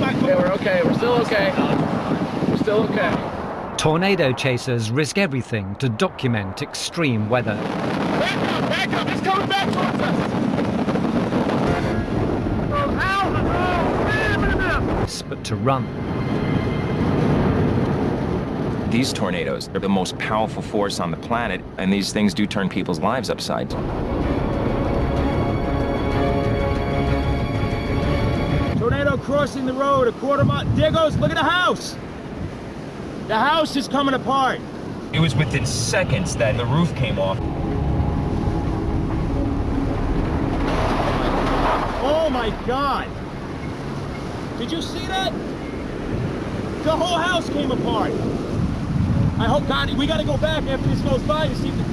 Okay, we're okay. We're still okay. We're still okay. Tornado chasers risk everything to document extreme weather. Back up, back up. It's coming back towards us. Oh, ow, oh, But to run. These tornadoes are the most powerful force on the planet, and these things do turn people's lives upside down. Tornado crossing the road a quarter mile. There goes, look at the house. The house is coming apart. It was within seconds that the roof came off. Oh my God. Did you see that? The whole house came apart. I hope God, we gotta go back after this goes by and see if the